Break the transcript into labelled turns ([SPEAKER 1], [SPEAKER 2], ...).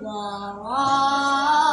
[SPEAKER 1] Wow.